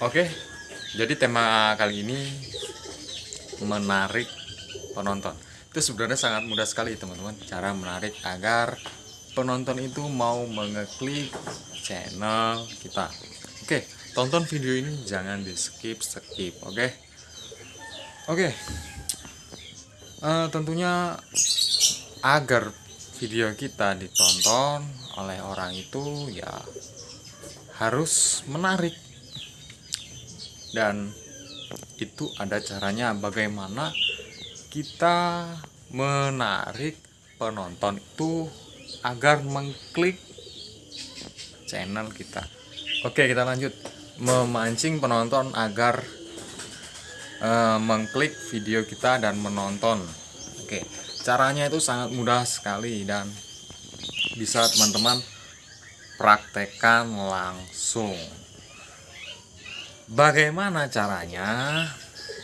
Oke, jadi tema kali ini menarik penonton. Itu sebenarnya sangat mudah sekali teman-teman cara menarik agar penonton itu mau mengeklik channel kita. Oke, tonton video ini jangan di skip skip. Oke, oke. Eh, tentunya agar video kita ditonton oleh orang itu ya harus menarik dan itu ada caranya bagaimana kita menarik penonton itu agar mengklik channel kita. Oke kita lanjut. Memancing penonton agar uh, mengklik video kita dan menonton. Oke caranya itu sangat mudah sekali dan bisa teman-teman praktekkan langsung Bagaimana caranya?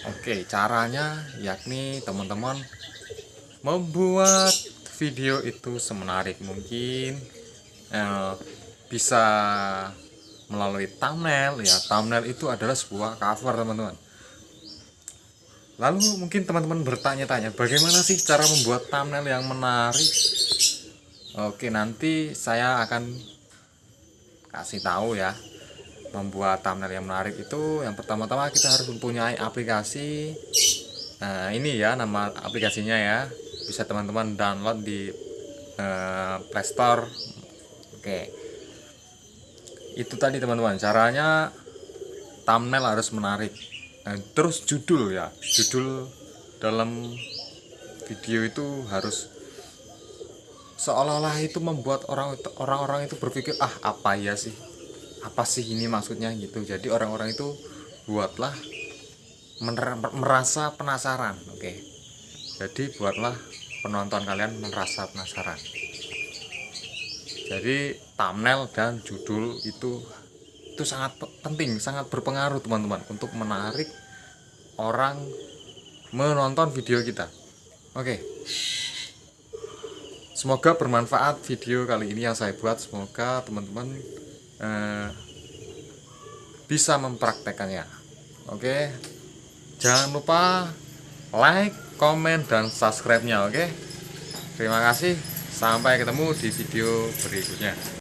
Oke, caranya yakni teman-teman membuat video itu semenarik mungkin eh, bisa melalui thumbnail ya. Thumbnail itu adalah sebuah cover, teman-teman. Lalu mungkin teman-teman bertanya-tanya, bagaimana sih cara membuat thumbnail yang menarik? Oke, nanti saya akan kasih tahu ya membuat thumbnail yang menarik itu yang pertama-tama kita harus mempunyai aplikasi nah ini ya nama aplikasinya ya. Bisa teman-teman download di uh, Playstore oke. Itu tadi teman-teman. Caranya thumbnail harus menarik. Nah, terus judul ya. Judul dalam video itu harus seolah-olah itu membuat orang orang-orang itu berpikir ah apa ya sih apa sih ini maksudnya gitu. Jadi orang-orang itu buatlah merasa penasaran oke. Jadi buatlah penonton kalian merasa penasaran. Jadi thumbnail dan judul itu itu sangat penting sangat berpengaruh teman-teman untuk menarik orang menonton video kita. Oke. Semoga bermanfaat video kali ini yang saya buat. Semoga teman-teman eh, bisa mempraktekannya. Oke? Jangan lupa like komen dan subscribe nya oke? Terima kasih. Sampai ketemu di video berikutnya